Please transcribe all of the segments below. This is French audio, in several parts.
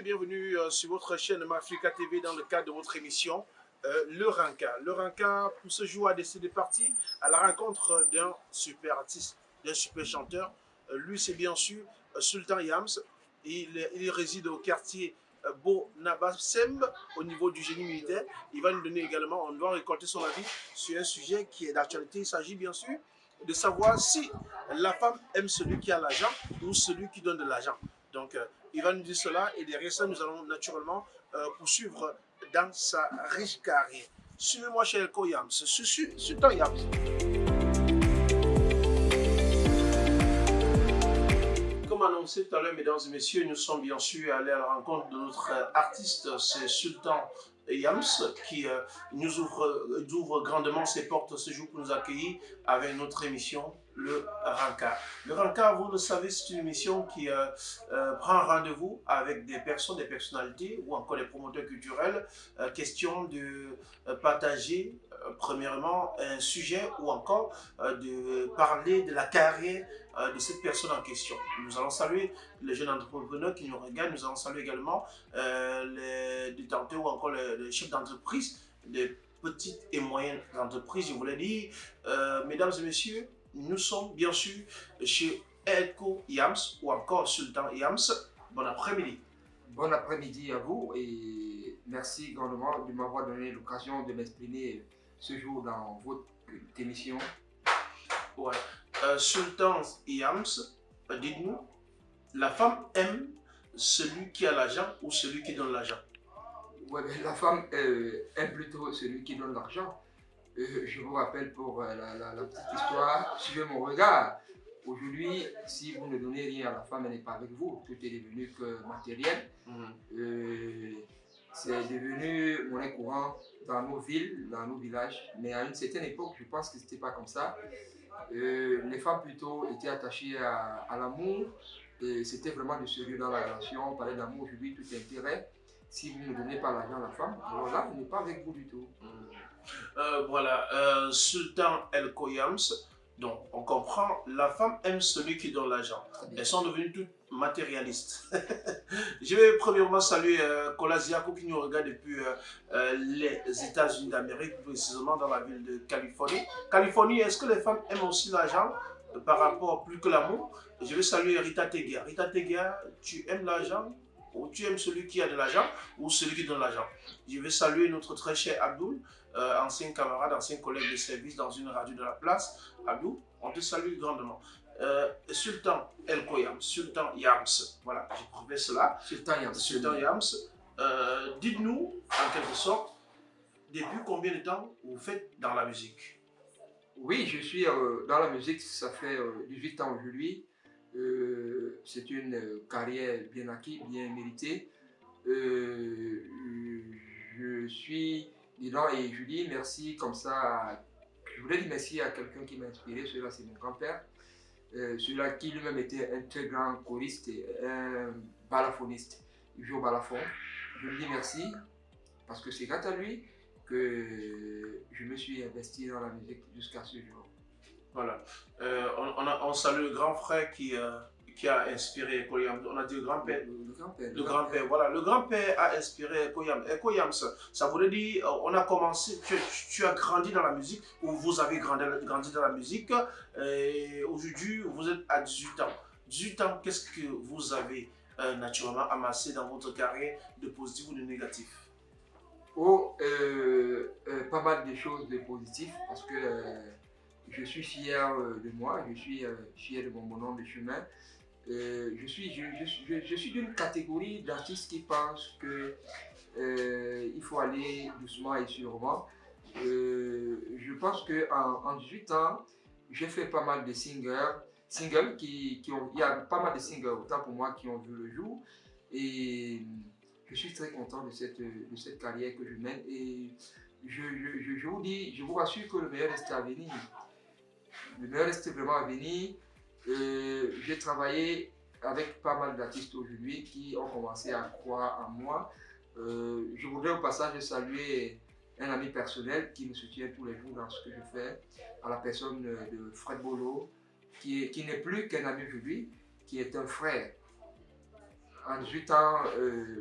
bienvenue euh, sur votre chaîne Mafrica TV dans le cadre de votre émission euh, Le Ranka. Le Ranka, pour ce jour, a décidé de partir à la rencontre d'un super artiste, d'un super chanteur. Euh, lui, c'est bien sûr Sultan Yams. Il, réside au quartier Beau Nabassem au niveau du génie militaire. Il va nous donner également, on doit récolter son avis sur un sujet qui est d'actualité. Il s'agit bien sûr de savoir si la femme aime celui qui a l'argent ou celui qui donne de l'argent. Donc, il va nous dire cela et derrière ça, nous allons naturellement euh, poursuivre dans sa riche carrière. Suivez-moi chez Elko Yams, Sultan Yams. Comme annoncé tout à l'heure, mesdames et messieurs, nous sommes bien sûr allés à la rencontre de notre artiste, c'est Sultan Yams, qui euh, nous ouvre, euh, ouvre, grandement ses portes ce jour pour nous accueillir avec notre émission le Ranka. Le Ranka, vous le savez, c'est une émission qui euh, euh, prend rendez-vous avec des personnes, des personnalités ou encore des promoteurs culturels. Euh, question de partager, premièrement, un sujet ou encore de parler de la carrière de cette personne en question. Nous allons saluer les jeunes entrepreneurs qui nous regardent. Nous allons saluer également les détenteurs ou encore les, chefs d'entreprise des petites et moyennes entreprises. Je voulais dire, mesdames et messieurs, nous sommes bien sûr chez Elko Yams ou encore Sultan Yams. Bon après-midi. Bon après-midi à vous et merci grandement de m'avoir donné l'occasion de m'exprimer ce jour dans votre émission. Ouais. Euh, Sultan Yams, dites-nous, la femme aime celui qui a l'argent ou celui qui donne l'argent? Ouais, la femme euh, aime plutôt celui qui donne l'argent. Euh, je vous rappelle pour euh, la, petite histoire, suivez mon regard. Aujourd'hui, si vous ne donnez rien à la femme, elle n'est pas avec vous. Tout est devenu que matériel. Mhm. Euh, c'est devenu monnaie courante dans nos villes, dans nos villages. Mais à une certaine époque, je pense que ce n'était pas comme ça. les femmes plutôt étaient attachées à, l'amour. C'était vraiment du sérieux dans la relation. On parlait d'amour aujourd'hui, tout intérêt. Si vous ne donnez pas l'argent à la femme, alors là, vous n'êtes pas avec vous du tout. Mhm. Euh, voilà, euh, Sultan El Koyams. Donc, on comprend, la femme aime celui qui donne l'argent. Elles sont devenues toutes matérialistes. Je vais premièrement saluer euh, Kola Ziako qui nous regarde depuis euh, les États-Unis d'Amérique, précisément dans la ville de Californie. Californie, est-ce que les femmes aiment aussi l'argent par rapport plus que l'amour? Je vais saluer Rita Tegia. Rita Tegia, tu aimes l'argent? Ou tu aimes celui qui a de l'argent ou celui qui donne l'argent? Je vais saluer notre très cher Abdul, euh, ancien camarade, ancien collègue de service dans une radio de la place. Abdul, on te salue grandement. Euh, Sultan El Koyam, Sultan Yams, voilà, j'ai prouvé cela. Sultan Yams. Sultan Yams, euh, dites-nous en quelque sorte, depuis combien de temps vous faites dans la musique? Oui, je suis dans la musique, ça fait 18 ans aujourd'hui. Euh, c'est une carrière bien acquise, bien méritée. Euh, je suis dedans et dis merci comme ça. je voulais dire merci à quelqu'un qui m'a inspiré. Celui-là, c'est mon grand-père. Euh, celui-là qui lui-même était un très grand choriste et un balafoniste. Il joue au balafon. Je lui dis merci parce que c'est grâce à lui que je me suis investi dans la musique jusqu'à ce jour. Voilà. Euh, on, on, salue le grand frère qui, euh, qui a inspiré Koyam. On a dit le grand-père. Le, grand-père. Le grand-père, voilà. Le grand-père a inspiré Koyam. Et Koyam, ça, voulait dire, euh, on a commencé, tu, as grandi dans la musique, ou vous avez grandi, grandi dans la musique, et aujourd'hui, vous êtes à 18 ans. 18 ans, qu'est-ce que vous avez naturellement amassé dans votre carrière de positif ou de négatif? Oh, pas mal de choses de positif, parce que je suis fier euh, de moi, je suis euh, fier de mon bonhomme de chemin. Euh, je suis, d'une catégorie d'artistes qui pensent que il faut aller doucement et sûrement. je pense qu'en en, 18 ans, j'ai fait pas mal de singles, singles qui, il y a pas mal de singles, autant pour moi, qui ont vu le jour. Et je suis très content de cette, de cette carrière que je mène. Et je, je, vous dis, je vous rassure que le meilleur reste à venir. Le meilleur reste vraiment à venir. Euh, j'ai travaillé avec pas mal d'artistes aujourd'hui qui ont commencé à croire en moi. Euh, je voudrais au passage saluer un ami personnel qui me soutient tous les jours dans ce que je fais, à la personne de Fred Bolo, qui n'est plus qu'un ami aujourd'hui, qui est un frère. En 18 ans,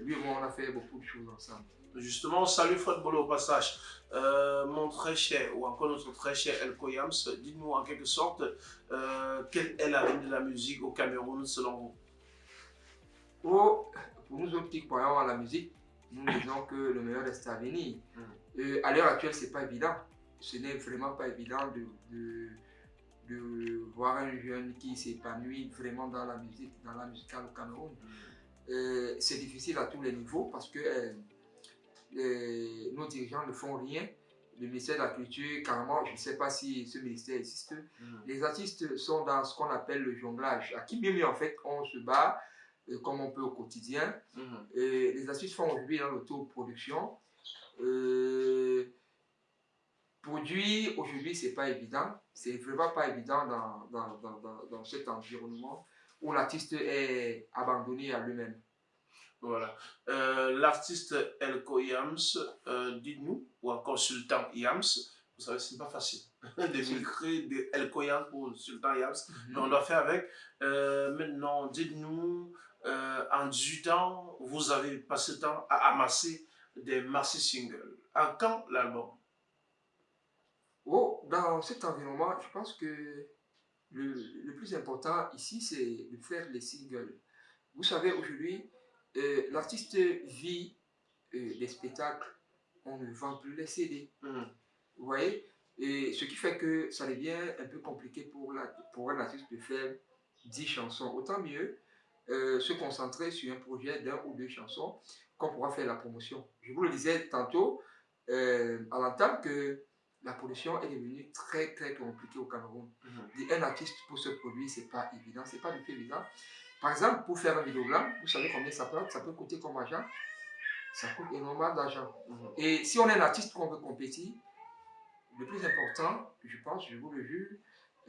lui et moi, on a fait beaucoup de choses ensemble. Justement, salut Fred Bolo au passage. Euh, mon très cher, ou encore notre très cher El Koyams, dites-nous en quelque sorte euh, quelle est la ligne de la musique au Cameroun selon vous? Oh, Pour nous autres qui croyons à la musique, nous disons que le meilleur reste à venir. Mm. à l'heure actuelle, ce n'est pas évident. Ce n'est vraiment pas évident de, de, voir un jeune qui s'épanouit vraiment dans la musique, dans la musicale au Cameroun. Mm. c'est difficile à tous les niveaux parce que nos dirigeants ne font rien. Le ministère de la Culture, carrément, je ne sais pas si ce ministère existe. Mhm. Les artistes sont dans ce qu'on appelle le jonglage. À qui bien mieux, en fait, on se bat euh, comme on peut au quotidien. Mhm. les artistes font aujourd'hui dans l'autoproduction. Euh, produire aujourd'hui, c'est pas évident. C'est vraiment pas évident dans, dans, dans, dans cet environnement où l'artiste est abandonné à lui-même. Voilà. Euh, l'artiste Elko Yams, euh, dites-nous, ou encore Sultan Yams, vous savez, ce n'est pas facile de micrer de Elko Yams pour Sultan Yams, mhm. mais on doit faire avec. Euh, maintenant, dites-nous, en 18 ans, vous avez passé le temps à amasser des massifs singles. À quand l'album? Oh, dans cet environnement, je pense que le, le plus important ici, c'est de faire les singles. Vous savez, aujourd'hui, euh, l'artiste vit euh, des spectacles, on ne vend plus les CD. Hmm. Vous voyez? Et ce qui fait que ça devient un peu compliqué pour, la, pour un artiste de faire 10 chansons. Autant mieux euh, se concentrer sur un projet d'un ou deux chansons qu'on pourra faire la promotion. Je vous le disais tantôt à l'entame que la production est devenue très très compliquée au Cameroun. Hmm. Un artiste pour se produire, c'est pas évident, c'est pas du tout évident. Par exemple, pour faire un vidéogramme, vous savez combien ça peut, ça peut coûter comme argent? Ça coûte énormément d'argent. Mhm. Et si on est un artiste qu'on veut compétir, le plus important, je pense, je vous le jure,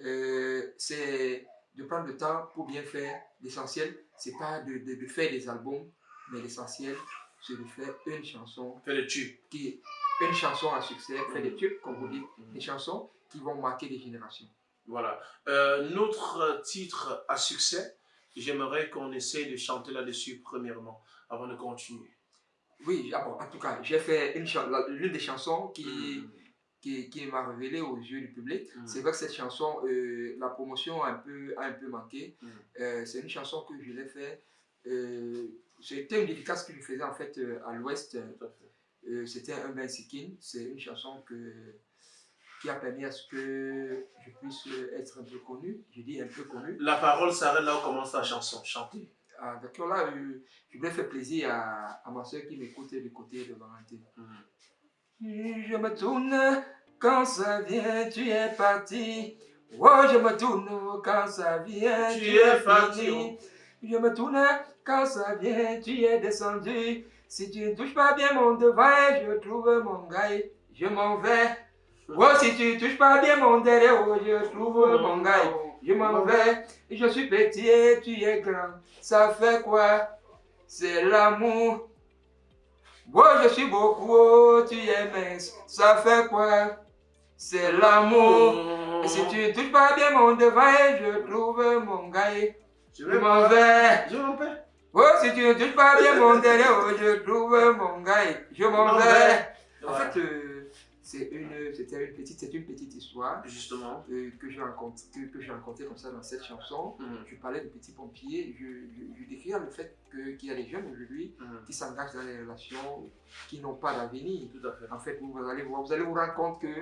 euh, c'est de prendre le temps pour bien faire. L'essentiel, c'est pas de, de, faire des albums, mais l'essentiel, c'est de faire une chanson. Faire des tubes. Qui, une chanson à succès, faire des tubes, comme vous dites, mhm. des chansons qui vont marquer des générations. Voilà. Euh, notre titre à succès, j'aimerais qu'on essaye de chanter là-dessus premièrement, avant de continuer. Oui, ah en tout cas, j'ai fait l'une des chansons qui, mm. qui, qui m'a révélé aux yeux du public. Mm. C'est vrai que cette chanson, euh, la promotion a un peu, a un peu manqué. Mm. Euh, c'est une chanson que je l'ai fait. Euh, C'était une dédicace que je faisais en fait à l'ouest. C'était un Ben Sikin. C'est une chanson que qui a permis à ce que je puisse être un peu connu. Je dis un peu connu. La parole s'arrête là où commence la chanson, chanter. Ah, D'accord, là, euh, je voulais faire plaisir à, à ma soeur qui m'écoutait du côté de Valentin. Mm. Je me tourne quand ça vient, tu es parti. Oh, je me tourne quand ça vient, tu, es parti. Je me tourne quand ça vient, tu es descendu. Si tu ne touches pas bien mon devant, je trouve mon gars, je m'en vais. Oh, si tu touches pas bien mon derrière, oh, je trouve mon gars. Je m'en vais, je suis petit et tu es grand. Ça fait quoi? C'est l'amour. Oh, je suis beaucoup, oh, tu es mince. Ça fait quoi? C'est l'amour. Si tu touches pas bien mon devant, je trouve mon gars. Je m'en vais. Je m'en vais. Oh, si tu ne touches pas bien mon derrière, oh, je trouve mon gars. Je m'en vais. En fait, euh, c'est une, c'était une petite, c'est une petite histoire. Justement. Euh, que j'ai rencontré, que, j'ai rencontré comme ça dans cette chanson. Mhm. Je parlais de petits pompiers. Je, je, décrivais le fait qu'il y a des jeunes aujourd'hui mhm. qui s'engagent dans des relations qui n'ont pas d'avenir. Tout à fait. En fait, vous, allez vous allez vous rendre compte que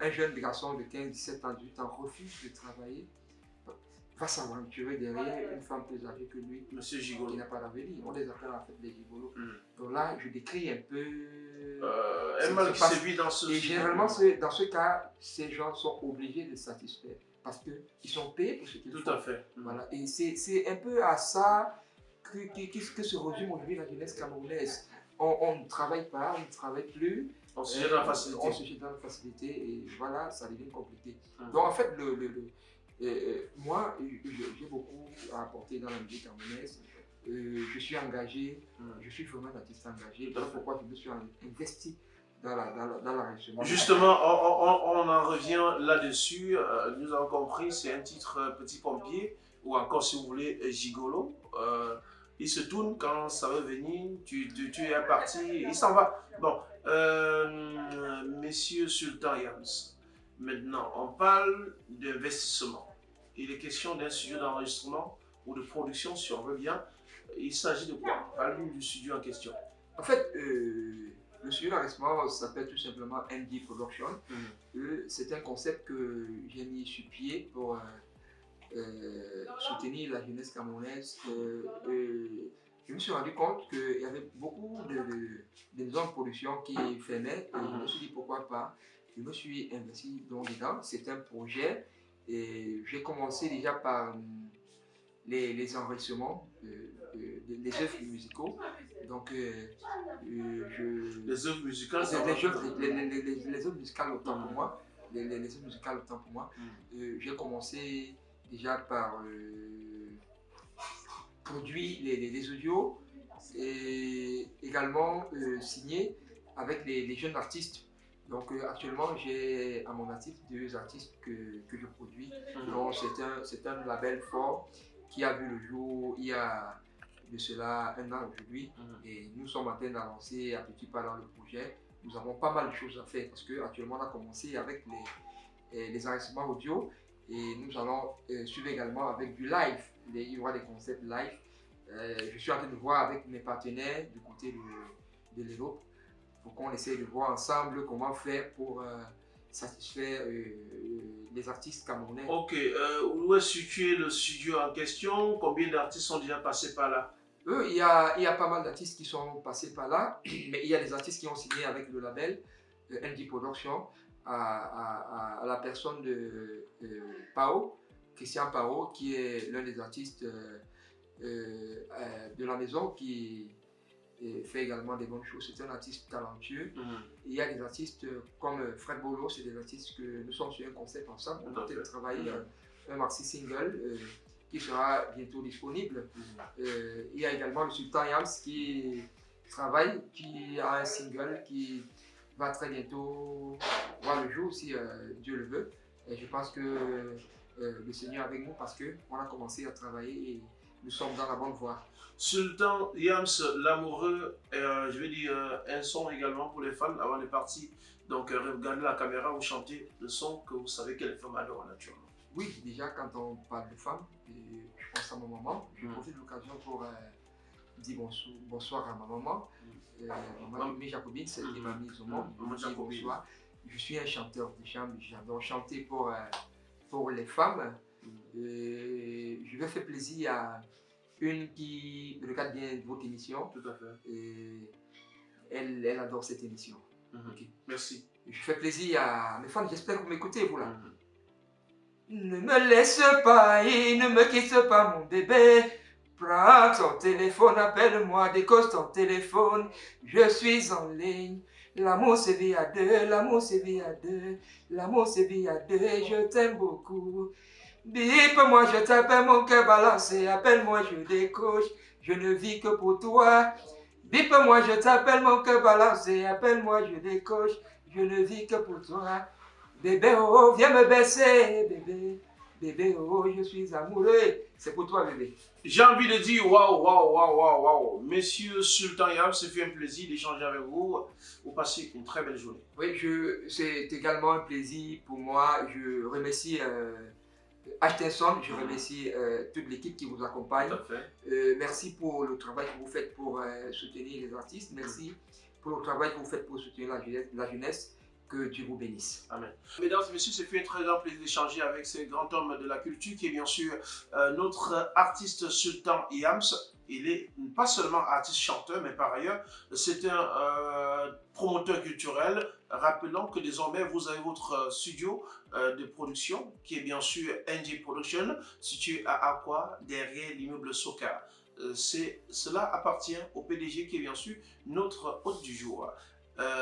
un jeune garçon de 15, 17 ans, 18 ans refuse de travailler va s'aventurer derrière une femme plus âgée que lui. Monsieur Gigolo. Qui n'a pas d'avenir. On les appelle en fait des gigolos. Mhm. Donc là, je décris un peu euh, un mal qui dans ce Et généralement, dans ce cas, ces gens sont obligés de satisfaire parce qu'ils sont payés pour ce qu'ils font. Tout à fait. Voilà. Et c'est un peu à ça que, que, que se résume aujourd'hui la jeunesse camerounaise. On, ne travaille pas, on ne travaille plus. On se jette dans la facilité. On se jette dans la facilité et voilà, ça devient compliqué. Hum. Donc en fait, le, le, le moi, j'ai beaucoup à apporter dans la musique camerounaise. Euh, je suis engagé, hmm. je suis vraiment un artiste engagé. Voilà pourquoi je me suis investi dans la, dans dans la Justement, on, on, en revient là-dessus. Euh, nous avons compris, c'est un titre euh, Petit Pompier, ou encore si vous voulez Gigolo. il se tourne quand ça veut venir, tu, tu, tu es parti, il s'en va. Bon, messieurs Sultan Yams, maintenant, on parle d'investissement. Il est question d'un studio d'enregistrement ou de production, si on veut bien. Il s'agit de quoi? Parle-nous du studio en question. En fait, euh, le studio d'enregistrement s'appelle tout simplement MD Production. Mhm. Euh, C'est un concept que j'ai mis sur pied pour euh, soutenir la jeunesse camerounaise. Je me suis rendu compte qu'il y avait beaucoup de, de, de maisons de production qui fermaient et je me suis dit pourquoi pas. Je me suis investi donc dedans. C'est un projet et j'ai commencé déjà par les, les enregistrements euh, euh, œuvres musicaux. Donc, euh, euh, je, Les œuvres musicales, les, les, les, les- les- les œuvres musicales autant pour moi. Les, les- les œuvres musicales autant pour moi. Mm. J'ai commencé déjà par produire les, les- les audios et également signer avec les, les jeunes artistes. Donc euh, actuellement, j'ai à mon actif deux artistes que, que je produis. Donc c'est un, c'est un label fort qui a vu le jour il y a de cela un an aujourd'hui. Mhm. Et nous sommes en train d'avancer à petit pas dans le projet. Nous avons pas mal de choses à faire parce qu'actuellement on a commencé avec les, eh, les enregistrements audio et nous allons euh, suivre également avec du live. Les- il y aura des concepts live. Euh, je suis en train de voir avec mes partenaires du côté de, de l'Europe pour qu'on essaye de voir ensemble comment faire pour euh, satisfaire les artistes camerounais. Ok, où est situé le studio en question? Combien d'artistes sont déjà passés par là? Eux, il y a, il y a pas mal d'artistes qui sont passés par là, mais il y a des artistes qui ont signé avec le label euh, ND Production à, à- à- à la personne de euh, Pao, Christian Pao, qui est l'un des artistes euh, euh, de la maison qui fait également des bonnes choses. C'est un artiste talentueux. Mhm. Il y a des artistes comme Fred Bolo, c'est des artistes que nous sommes sur un concept ensemble. On a travaillé Mhm. un maxi single qui sera bientôt disponible. Mhm. Euh, il y a également le Sultan Yams qui travaille, qui a un single qui va très bientôt voir le jour si euh, Dieu le veut. Et je pense que euh, le Seigneur est avec nous parce qu'on a commencé à travailler et nous sommes dans la bonne voie. Sultan Yams, l'amoureux, je vais dire un son également pour les fans avant de partir. Donc, regardez la caméra, vous chantez le son que vous savez que les femmes adorent naturellement. Oui, déjà quand on parle de femmes, et je pense à ma maman. Je Mm. profite de l'occasion pour euh, dire bonsoir, bonsoir à ma maman. Euh, Mam- Mimi Jacobine, celle qui Mm. m'a au monde. Mm. Je bonsoir. Je suis un chanteur de chambre, j'adore chanter pour, euh, pour les femmes. Mm. Et je vais faire plaisir à une qui regarde bien votre émission. Tout à fait. Et elle, elle adore cette émission. Mhm. Ok. Merci. Je fais plaisir à mes fans, j'espère que vous m'écoutez, vous là. Mhm. Ne me laisse pas et ne me quitte pas mon bébé. Prends ton téléphone, appelle-moi, décoche ton téléphone. Je suis en ligne. L'amour c'est vie à deux, l'amour c'est vie à deux. L'amour c'est vie à deux, je t'aime beaucoup. Bip-moi, je t'appelle, mon cœur balancé. Appelle-moi, je décoche. Je ne vis que pour toi. Bip-moi, je t'appelle, mon cœur balancé. Appelle-moi, je décoche. Je ne vis que pour toi. Bébé, oh, viens me baisser, bébé. Bébé, oh, je suis amoureux. C'est pour toi, bébé. J'ai envie de dire waouh, waouh, waouh, waouh, waouh. Monsieur Sultan Yams, c'est fait un plaisir d'échanger avec vous. Vous passez une très belle journée. Oui, c'est également un plaisir pour moi. Je remercie euh, Ashtenson, je remercie euh, toute l'équipe qui vous accompagne. Tout à fait. Euh, merci pour le travail que vous faites pour euh, soutenir les artistes. Merci pour le travail que vous faites pour soutenir la jeunesse. La jeunesse. Que Dieu vous bénisse. Mesdames et messieurs, c'est fait un très grand plaisir d'échanger avec ce grand homme de la culture qui est bien sûr euh, notre artiste Sultan Yams. Il est pas seulement artiste chanteur, mais par ailleurs, c'est un euh, promoteur culturel. Rappelons que désormais, vous avez votre studio euh, de production qui est bien sûr NG Production, situé à Aqua, derrière l'immeuble Soka. Cela appartient au PDG qui est bien sûr notre hôte du jour.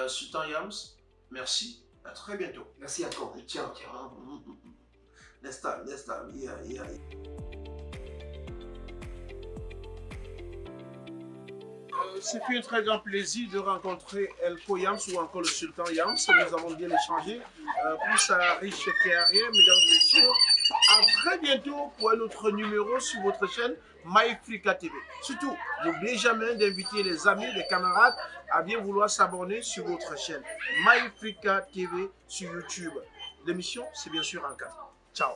Sultan Yams, merci. À très bientôt. Merci à toi. Ciao, ciao. Next time, next time. Yeah, yeah. C'est un très grand plaisir de rencontrer Elko Yams ou encore le Sultan Yams. Nous avons bien échangé euh, pour sa riche carrière, mesdames et messieurs. À très bientôt pour un autre numéro sur votre chaîne MyFrica TV. Surtout, n'oubliez jamais d'inviter les amis, les camarades à bien vouloir s'abonner sur votre chaîne MyFrica TV sur YouTube. L'émission, c'est bien sûr en cas. Ciao